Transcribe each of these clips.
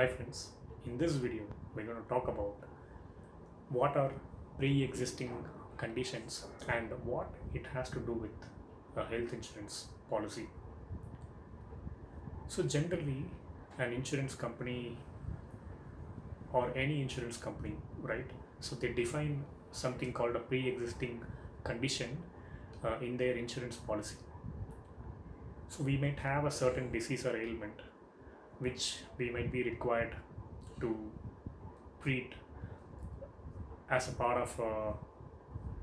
Hi friends, in this video we're going to talk about what are pre-existing conditions and what it has to do with a health insurance policy. So generally an insurance company or any insurance company, right? So they define something called a pre-existing condition uh, in their insurance policy. So we might have a certain disease or ailment which we might be required to treat as a part of uh,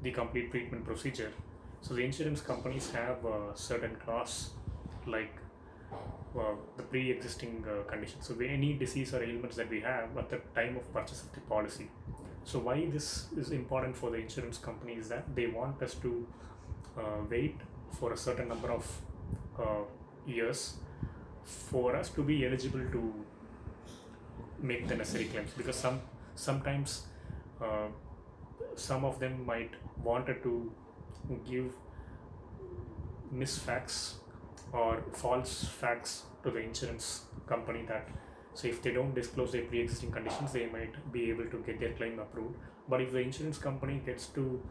the complete treatment procedure. So the insurance companies have a certain clause like uh, the pre-existing uh, conditions. So any disease or ailments that we have at the time of purchase of the policy. So why this is important for the insurance company is that they want us to uh, wait for a certain number of uh, years for us to be eligible to make the necessary claims because some sometimes uh, some of them might wanted to give misfacts or false facts to the insurance company that so if they don't disclose their pre-existing conditions they might be able to get their claim approved. But if the insurance company gets to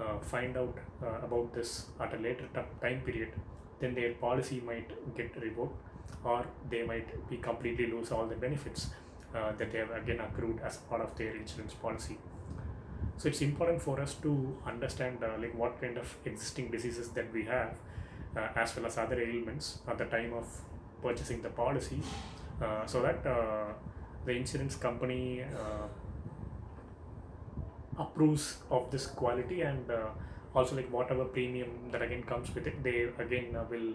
uh, find out uh, about this at a later time period then their policy might get revoked or they might be completely lose all the benefits uh, that they have again accrued as part of their insurance policy. So it's important for us to understand uh, like what kind of existing diseases that we have uh, as well as other ailments at the time of purchasing the policy uh, so that uh, the insurance company uh, approves of this quality and also like whatever premium that again comes with it they again will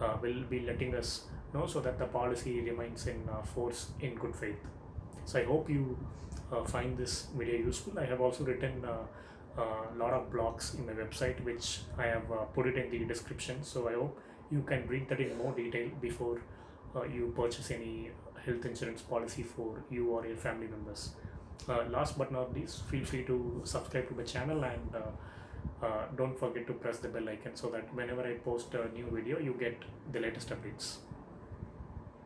uh, will be letting us know so that the policy remains in uh, force in good faith. So i hope you uh, find this video useful. I have also written a lot of blogs in my website which i have uh, put it in the description. So i hope you can read that in more detail before uh, you purchase any health insurance policy for you or your family members. Uh, last but not least feel free to subscribe to the channel and uh, uh, don't forget to press the bell icon so that whenever I post a new video you get the latest updates.